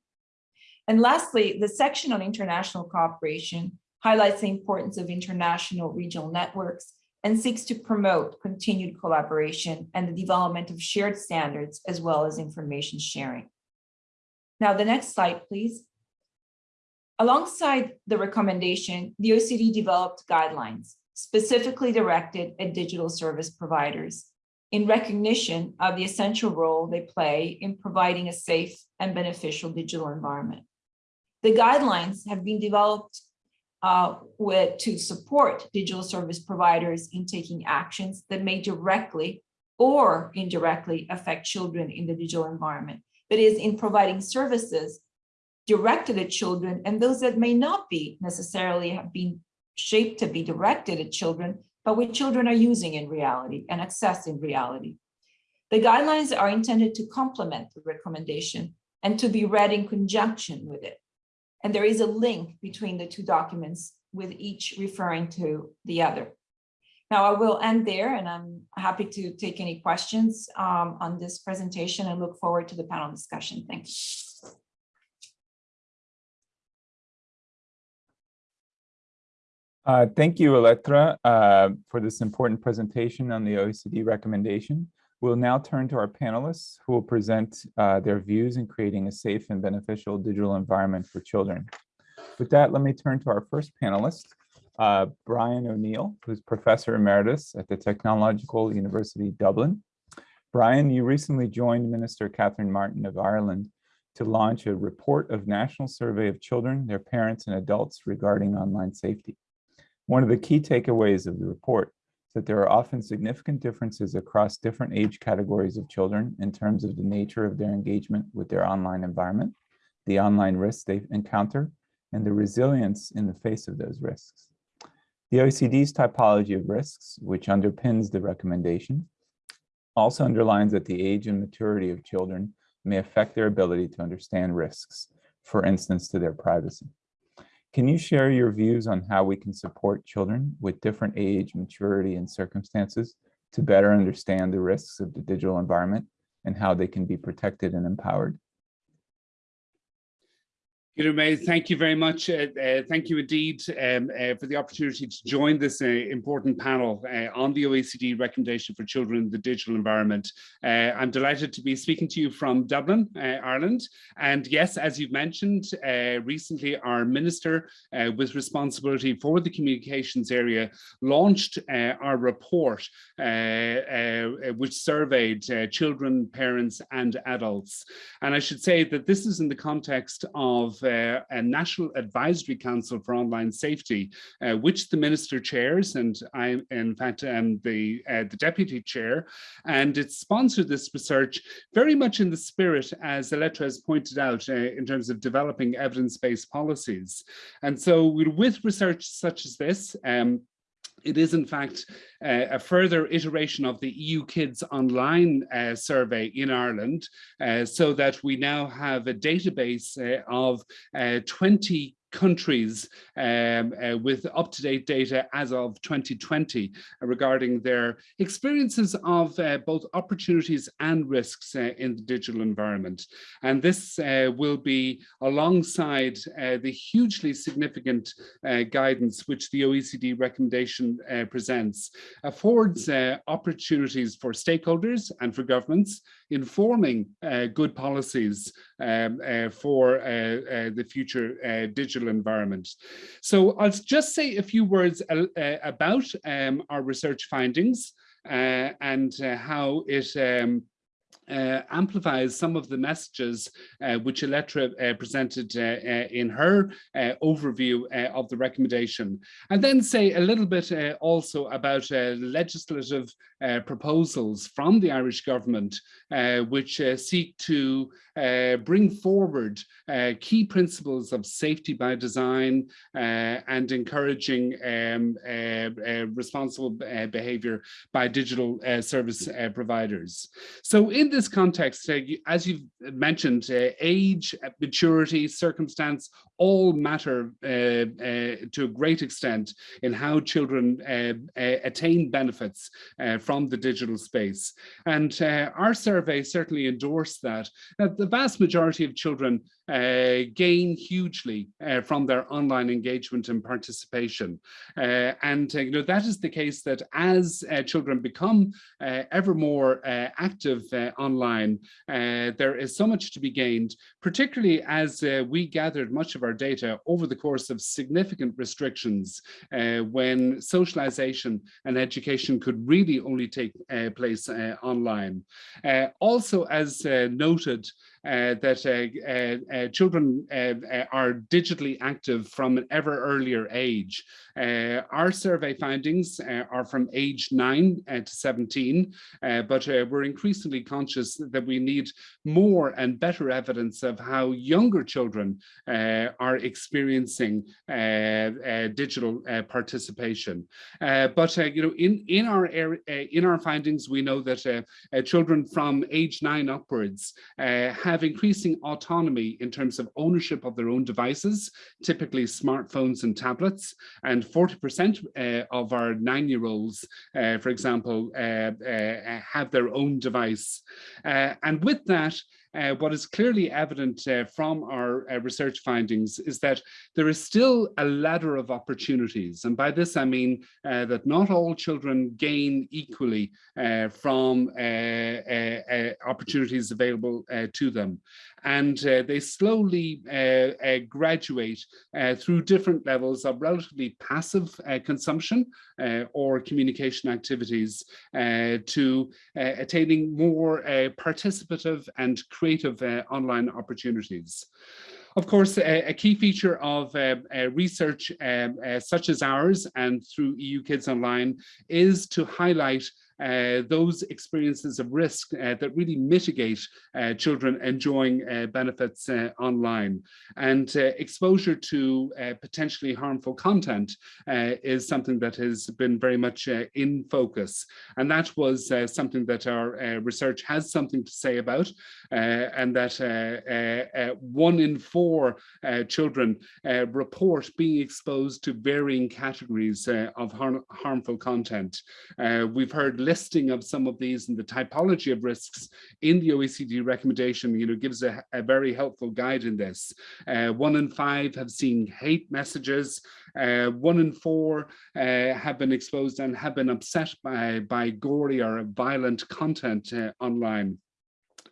And lastly, the section on international cooperation highlights the importance of international regional networks and seeks to promote continued collaboration and the development of shared standards as well as information sharing. Now, the next slide, please. Alongside the recommendation, the OECD developed guidelines specifically directed at digital service providers in recognition of the essential role they play in providing a safe and beneficial digital environment. The guidelines have been developed uh, with, to support digital service providers in taking actions that may directly or indirectly affect children in the digital environment. That is, in providing services directed at children and those that may not be necessarily have been shaped to be directed at children, but which children are using in reality and access in reality. The guidelines are intended to complement the recommendation and to be read in conjunction with it. And there is a link between the two documents with each referring to the other. Now I will end there and I'm happy to take any questions um, on this presentation and look forward to the panel discussion. Thank you. Uh, thank you, Elettra, uh, for this important presentation on the OECD recommendation. We'll now turn to our panelists who will present uh, their views in creating a safe and beneficial digital environment for children. With that, let me turn to our first panelist, uh, Brian O'Neill, who's Professor Emeritus at the Technological University Dublin. Brian, you recently joined Minister Catherine Martin of Ireland to launch a report of national survey of children, their parents and adults regarding online safety. One of the key takeaways of the report that there are often significant differences across different age categories of children in terms of the nature of their engagement with their online environment, the online risks they encounter, and the resilience in the face of those risks. The OECD's typology of risks, which underpins the recommendation, also underlines that the age and maturity of children may affect their ability to understand risks, for instance, to their privacy. Can you share your views on how we can support children with different age, maturity, and circumstances to better understand the risks of the digital environment and how they can be protected and empowered? Peter May, thank you very much. Uh, uh, thank you indeed um, uh, for the opportunity to join this uh, important panel uh, on the OECD recommendation for children in the digital environment. Uh, I'm delighted to be speaking to you from Dublin, Ireland. And yes, as you've mentioned, recently our minister with responsibility for the communications area launched our report, which surveyed children, parents and adults. And I should say that this is in the context of a National Advisory Council for Online Safety, uh, which the Minister chairs, and I, in fact, am the, uh, the Deputy Chair, and it sponsored this research very much in the spirit, as Elettra has pointed out, uh, in terms of developing evidence-based policies. And so with research such as this, um, it is in fact uh, a further iteration of the EU Kids Online uh, survey in Ireland, uh, so that we now have a database uh, of uh, 20 countries um, uh, with up-to-date data as of 2020 uh, regarding their experiences of uh, both opportunities and risks uh, in the digital environment. And this uh, will be alongside the hugely significant guidance which the OECD recommendation presents, affords opportunities for stakeholders and for governments informing good policies um, for the future digital digital environment. So I'll just say a few words uh, about um, our research findings uh, and uh, how it um, uh, amplifies some of the messages uh, which Elettra uh, presented uh, uh, in her uh, overview of the recommendation. And then say a little bit also about legislative proposals from the Irish government, which seek to bring forward key principles of safety by design and encouraging um, responsible behavior by digital service providers. So in this context, uh, as you've mentioned, uh, age, maturity, circumstance all matter uh, uh, to a great extent in how children uh, uh, attain benefits from the digital space. And our survey certainly endorsed that, that the vast majority of children uh, Uh, gain hugely uh, from their online engagement and participation. Uh, and uh, you know that is the case that as uh, children become ever more active online, there is so much to be gained, particularly as we gathered much of our data over the course of significant restrictions when socialization and education could really only take place online. also, as noted, uh, Uh, that uh, uh, uh children uh, are digitally active from an ever earlier age. our survey findings are from age 9 to 17, but we're increasingly conscious that we need more and better evidence of how younger children are experiencing digital participation. but you know, in in our in our findings, we know that children from age nine upwards have increasing autonomy in terms of ownership of their own devices, typically smartphones and tablets. And 40% uh, of our nine-year-olds, uh, for example, uh, uh have their own device. Uh, and with that, uh, what is clearly evident uh, from our uh, research findings is that there is still a ladder of opportunities. And by this, I mean uh, that not all children gain equally uh, from uh, opportunities available to them. And they slowly graduate through different levels of relatively passive consumption or communication activities to attaining more participative and creative uh, online opportunities. Of course, a, key feature of uh, uh, research um, uh, such as ours and through EU Kids Online is to highlight uh, Uh, those experiences of risk uh, that really mitigate uh, children enjoying uh, benefits uh, online. And uh, exposure to uh, potentially harmful content uh, is something that has been very much in focus. And that was something that our research has something to say about, and that one in four children report being exposed to varying categories of har harmful content. we've heard listing of some of these and the typology of risks in the OECD recommendation, you know, gives a, a very helpful guide in this. Uh, one in five have seen hate messages. Uh, one in four uh, have been exposed and have been upset by, by gory or violent content uh, online.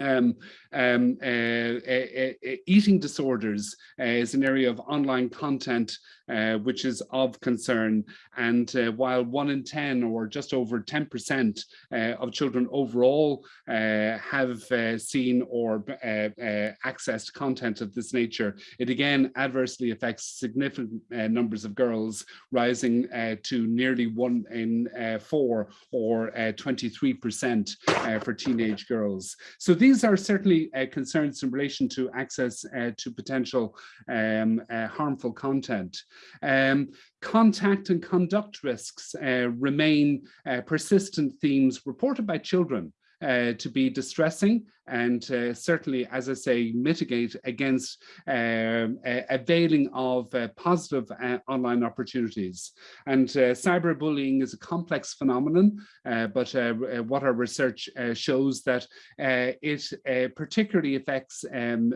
Um, um, uh, uh, uh, eating disorders uh, is an area of online content uh, which is of concern. And uh, while one in 10 or just over 10% of children overall have seen or accessed content of this nature, it again adversely affects significant numbers of girls, rising to nearly one in four or 23% for teenage girls. So these are certainly uh, concerns in relation to access uh, to potential um, uh, harmful content. Um, contact and conduct risks remain persistent themes reported by children uh, to be distressing and uh, certainly, as I say, mitigate against um, availing of uh, positive uh, online opportunities. And uh, cyberbullying is a complex phenomenon, uh, but what our research shows that it particularly affects um,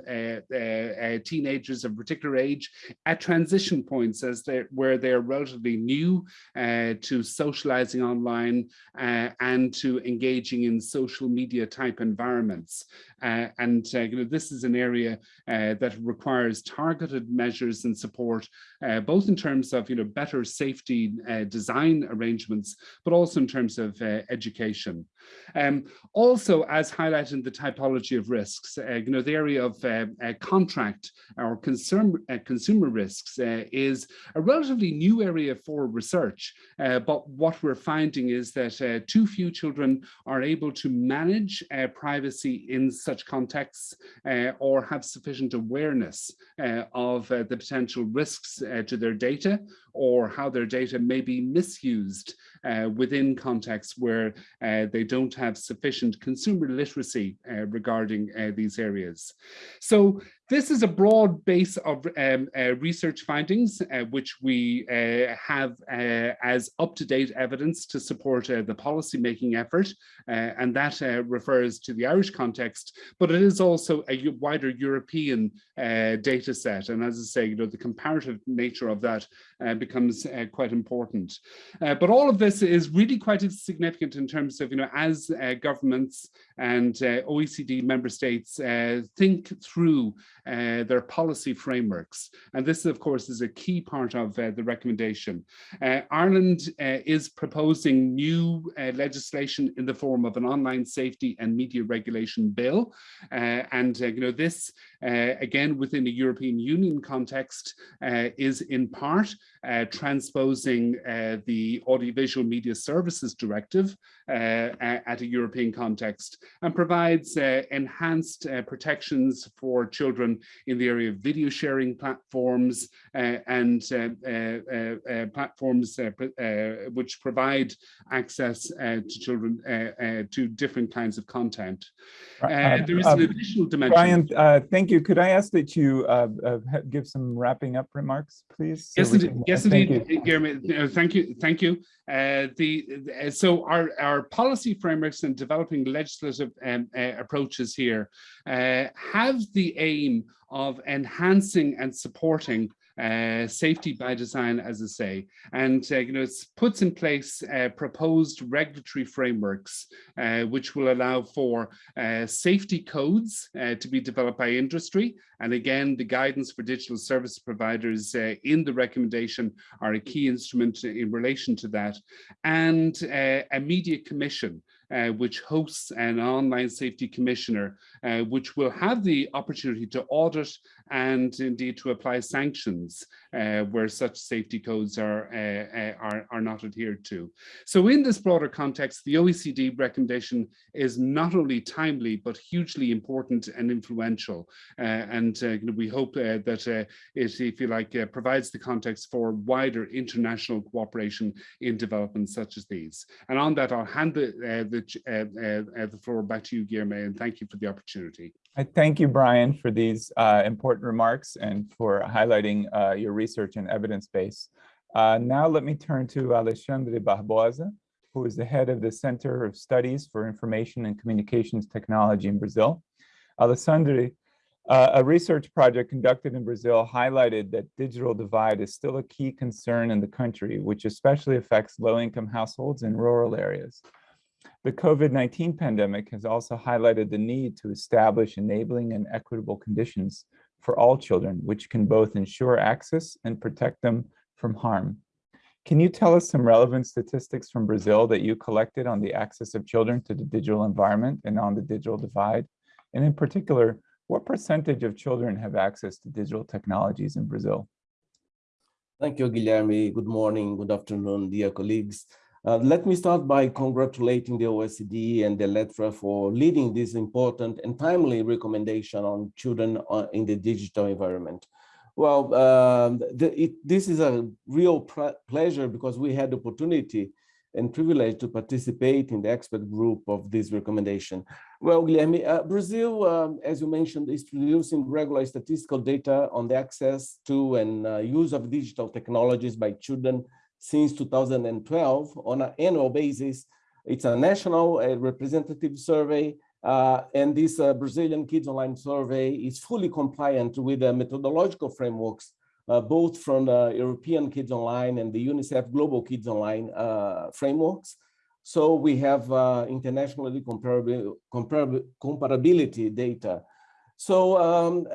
teenagers of particular age at transition points as they where they're relatively new to socializing online and to engaging in social media type environments. Uh, and uh, you know, this is an area uh, that requires targeted measures and support, uh, both in terms of you know, better safety uh, design arrangements, but also in terms of uh, education. Um, also, as highlighted in the typology of risks, you know, the area of contract or consumer, consumer risks is a relatively new area for research. but what we're finding is that too few children are able to manage privacy in such contexts uh, or have sufficient awareness uh, of uh, the potential risks uh, to their data or how their data may be misused uh, Uh, within contexts where uh, they don't have sufficient consumer literacy uh, regarding uh, these areas. So this is a broad base of um, uh, research findings, uh, which we uh, have uh, as up-to-date evidence to support uh, the policy-making effort, uh, and that refers to the Irish context, but it is also a wider European data set, and as I say, you know, the comparative nature of that becomes quite important. but all of this is really quite significant in terms of, you know, as governments and OECD member states think through uh, their policy frameworks. And this, of course, is a key part of uh, the recommendation. Uh, Ireland uh, is proposing new uh, legislation in the form of an online safety and media regulation bill. Uh, and, you know, this, again, within the European Union context, is in part Uh, transposing uh, the Audiovisual Media Services Directive uh, at a European context and provides enhanced protections for children in the area of video sharing platforms uh, and uh, uh, platforms which provide access to children to different kinds of content. Um, there is an um, additional dimension. Brian, thank you. Could I ask that you give some wrapping up remarks, please? So yes. Yes, Thank indeed, Guillermo. Thank you, thank you. Uh, the uh, so our our policy frameworks and developing legislative um, uh, approaches here uh, have the aim of enhancing and supporting uh, safety by design, as I say, and uh, you know it puts in place uh, proposed regulatory frameworks uh, which will allow for uh, safety codes to be developed by industry. And again, the guidance for digital service providers in the recommendation are a key instrument in relation to that, and a media commission uh, which hosts an online safety commissioner, uh, which will have the opportunity to audit and indeed to apply sanctions uh, where such safety codes are, uh, uh, are, are not adhered to. So in this broader context, the OECD recommendation is not only timely, but hugely important and influential. Uh, and you know, we hope that it, if you like, provides the context for wider international cooperation in developments such as these. And on that, I'll hand the, the the, uh, uh, floor back to you, Guillermo, and thank you for the opportunity. I thank you, Brian, for these uh, important remarks and for highlighting uh, your research and evidence base. Uh, now let me turn to Alexandre Barbosa, who is the head of the Center of Studies for Information and Communications Technology in Brazil. Alexandre, uh, a research project conducted in Brazil highlighted that digital divide is still a key concern in the country, which especially affects low-income households in rural areas. The COVID-19 pandemic has also highlighted the need to establish enabling and equitable conditions for all children, which can both ensure access and protect them from harm. Can you tell us some relevant statistics from Brazil that you collected on the access of children to the digital environment and on the digital divide? And in particular, what percentage of children have access to digital technologies in Brazil? Thank you, Guilherme. Good morning, good afternoon, dear colleagues. Uh, let me start by congratulating the OECD and the Elettra for leading this important and timely recommendation on children uh, in the digital environment. Well, um, the, it, this is a real pleasure because we had the opportunity and privilege to participate in the expert group of this recommendation. Well, Guilherme, uh, Brazil, um, as you mentioned, is producing regular statistical data on the access to and uh, use of digital technologies by children since 2012 on an annual basis. It's a national uh, representative survey, uh, and this uh, Brazilian Kids Online survey is fully compliant with the methodological frameworks, uh, both from the European Kids Online and the UNICEF Global Kids Online uh, frameworks. So we have internationally comparable, comparable, comparability data so um,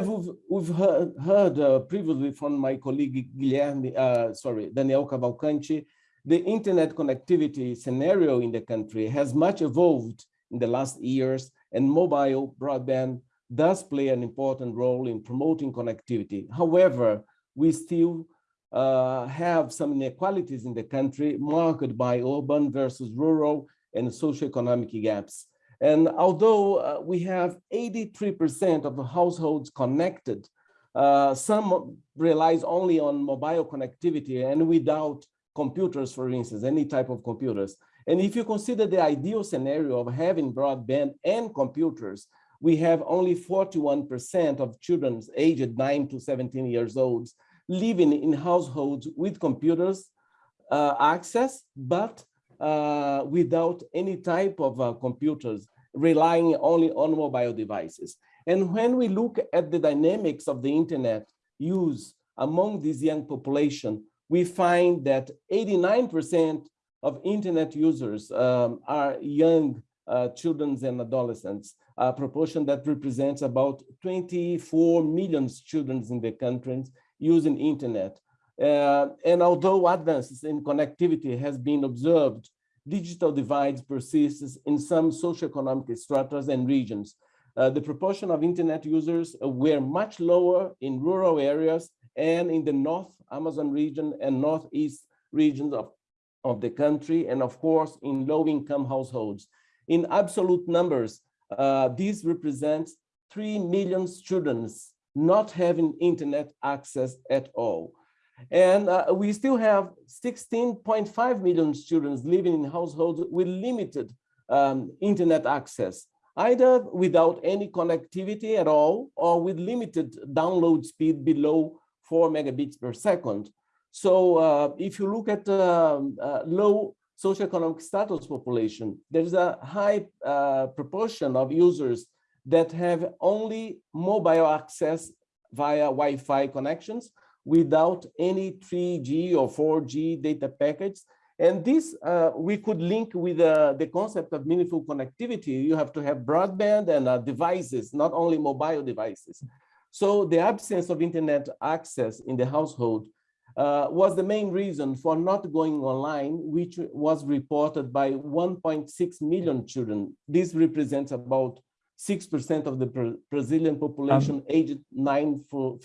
we've, we've heard, heard uh, previously from my colleague Guilherme, uh, sorry, Daniel Cavalcanti, the internet connectivity scenario in the country has much evolved in the last years and mobile broadband does play an important role in promoting connectivity. However, we still uh, have some inequalities in the country marked by urban versus rural and socioeconomic gaps. And although uh, we have 83% of the households connected, uh, some relies only on mobile connectivity and without computers, for instance, any type of computers. And if you consider the ideal scenario of having broadband and computers, we have only 41% of children aged 9 to 17 years old living in households with computers uh, access, but uh, without any type of uh, computers, relying only on mobile devices. And when we look at the dynamics of the internet use among this young population, we find that 89% of internet users um, are young uh, children and adolescents, a proportion that represents about 24 million children in the country using internet. Uh, and although advances in connectivity has been observed, digital divides persist in some socioeconomic stratas and regions. Uh, the proportion of internet users were much lower in rural areas and in the North Amazon region and Northeast regions of, of the country, and of course, in low-income households. In absolute numbers, uh, this represents 3 million students not having internet access at all. And uh, we still have 16.5 million students living in households with limited um, internet access, either without any connectivity at all or with limited download speed below four megabits per second. So uh, if you look at um, uh, low socioeconomic status population, there's a high uh, proportion of users that have only mobile access via Wi-Fi connections without any 3G or 4G data packets. And this uh, we could link with uh, the concept of meaningful connectivity. You have to have broadband and uh, devices, not only mobile devices. So the absence of internet access in the household uh, was the main reason for not going online, which was reported by 1.6 million children. This represents about 6% of the Brazilian population um, aged 9 for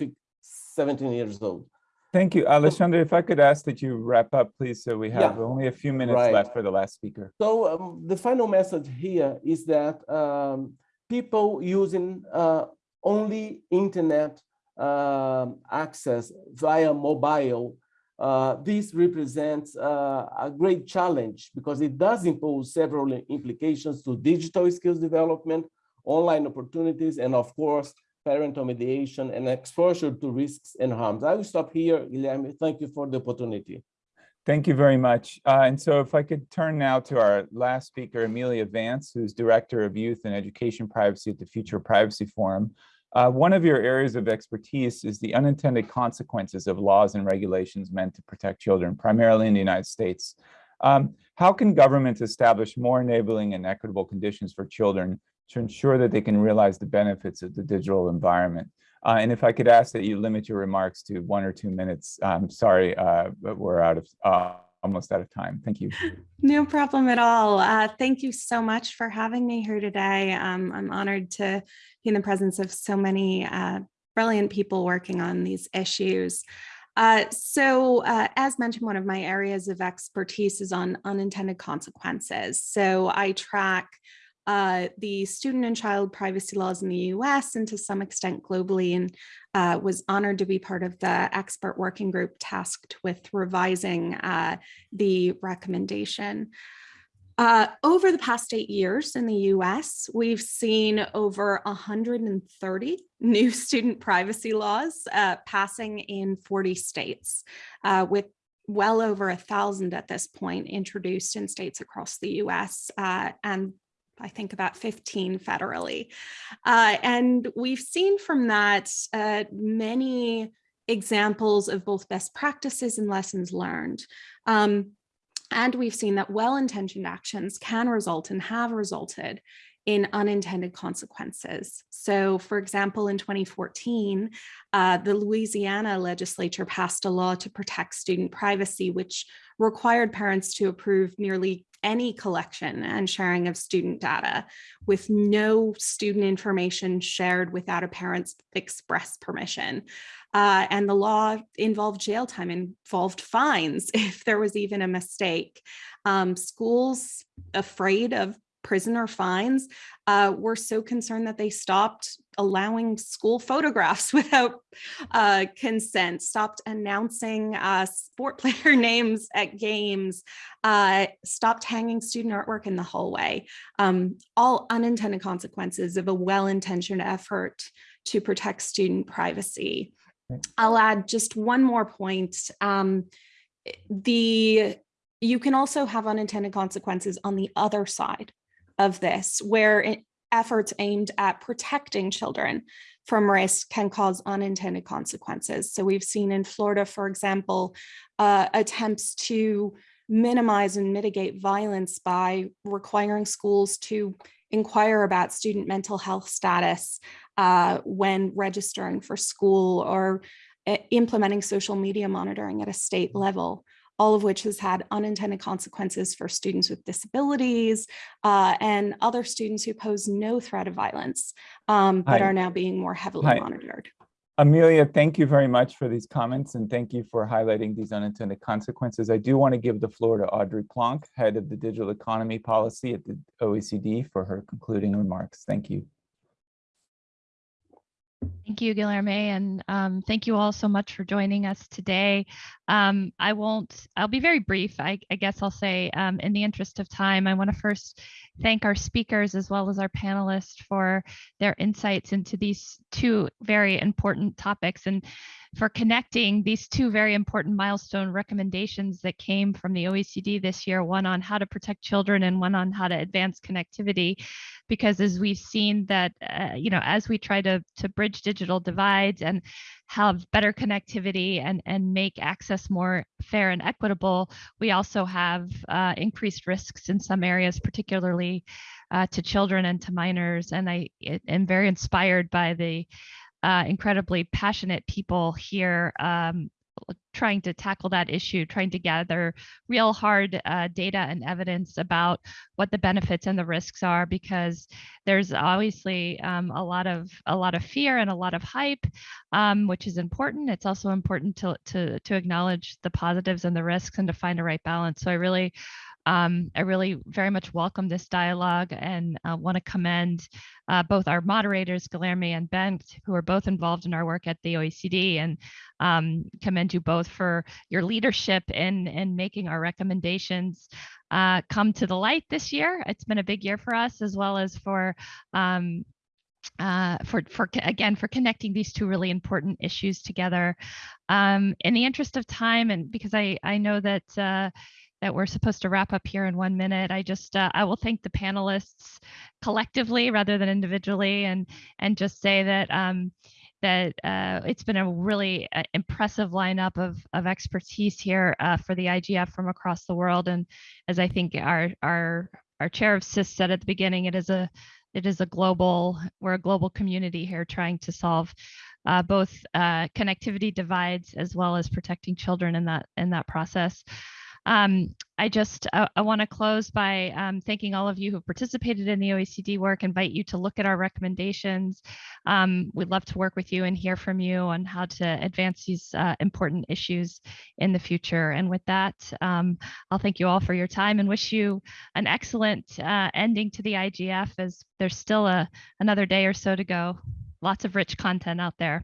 17 years old. Thank you. Alexandre, if I could ask that you wrap up, please, so we have Yeah. only a few minutes Right. left for the last speaker. So um, the final message here is that um, people using uh, only internet um, access via mobile, uh, this represents uh, a great challenge because it does impose several implications to digital skills development, online opportunities, and of course, parental mediation and exposure to risks and harms. I will stop here, Guilherme. Thank you for the opportunity. Thank you very much. Uh, and so if I could turn now to our last speaker, Amelia Vance, who's Director of Youth and Education Privacy at the Future Privacy Forum. Uh, one of your areas of expertise is the unintended consequences of laws and regulations meant to protect children, primarily in the United States. Um, how can governments establish more enabling and equitable conditions for children to ensure that they can realize the benefits of the digital environment? Uh, and if I could ask that you limit your remarks to one or two minutes, I'm sorry, uh, but we're out of uh, almost out of time. Thank you. No problem at all. Uh, thank you so much for having me here today. Um, I'm honored to be in the presence of so many uh, brilliant people working on these issues. Uh, so uh, as mentioned, one of my areas of expertise is on unintended consequences. So I track uh, the student and child privacy laws in the US and to some extent globally and uh, was honored to be part of the expert working group tasked with revising uh, the recommendation. Uh, over the past eight years in the US, we've seen over 130 new student privacy laws uh, passing in 40 states uh, with well over a thousand at this point introduced in states across the US uh, and I think about 15 federally. Uh, and we've seen from that uh, many examples of both best practices and lessons learned. Um, and we've seen that well-intentioned actions can result and have resulted in unintended consequences. So for example, in 2014, uh, the Louisiana legislature passed a law to protect student privacy, which required parents to approve nearly any collection and sharing of student data with no student information shared without a parent's express permission. Uh, and the law involved jail time, involved fines if there was even a mistake. Um, schools afraid of prison or fines uh, were so concerned that they stopped allowing school photographs without uh, consent, stopped announcing uh, sport player names at games, uh, stopped hanging student artwork in the hallway, um, all unintended consequences of a well-intentioned effort to protect student privacy. I'll add just one more point. Um, the you can also have unintended consequences on the other side of this, where efforts aimed at protecting children from risk can cause unintended consequences. So we've seen in Florida, for example, uh, attempts to minimize and mitigate violence by requiring schools to inquire about student mental health status uh, when registering for school or uh, implementing social media monitoring at a state level all of which has had unintended consequences for students with disabilities uh, and other students who pose no threat of violence, um, but Hi. are now being more heavily Hi. monitored. Amelia, thank you very much for these comments and thank you for highlighting these unintended consequences. I do want to give the floor to Audrey Plonk, head of the digital economy policy at the OECD for her concluding remarks. Thank you. Thank you, Guilherme, and um, thank you all so much for joining us today. Um, I won't, I'll be very brief. I, I guess I'll say um, in the interest of time, I want to first thank our speakers as well as our panelists for their insights into these two very important topics. And for connecting these two very important milestone recommendations that came from the OECD this year, one on how to protect children and one on how to advance connectivity. Because as we've seen that, uh, you know, as we try to, to bridge digital divides and have better connectivity and, and make access more fair and equitable, we also have uh, increased risks in some areas, particularly uh, to children and to minors. And I am very inspired by the uh, incredibly passionate people here um, trying to tackle that issue, trying to gather real hard uh, data and evidence about what the benefits and the risks are, because there's obviously um, a lot of a lot of fear and a lot of hype, um, which is important. It's also important to to to acknowledge the positives and the risks and to find a right balance. So I really um, I really very much welcome this dialogue and uh, want to commend uh, both our moderators, Guilherme and Bent, who are both involved in our work at the OECD, and um, commend you both for your leadership in, in making our recommendations uh, come to the light this year. It's been a big year for us, as well as for um, uh, for for again for connecting these two really important issues together. Um, in the interest of time, and because I I know that uh, that we're supposed to wrap up here in one minute. I just uh, I will thank the panelists collectively rather than individually, and and just say that um, that uh, it's been a really uh, impressive lineup of of expertise here uh, for the IGF from across the world. And as I think our our our chair of CIS said at the beginning, it is a it is a global we're a global community here trying to solve uh, both uh, connectivity divides as well as protecting children in that in that process. Um, I just uh, I want to close by um, thanking all of you who participated in the OECD work, invite you to look at our recommendations. Um, we'd love to work with you and hear from you on how to advance these uh, important issues in the future. And with that, um, I'll thank you all for your time and wish you an excellent uh, ending to the IGF as there's still a, another day or so to go. Lots of rich content out there.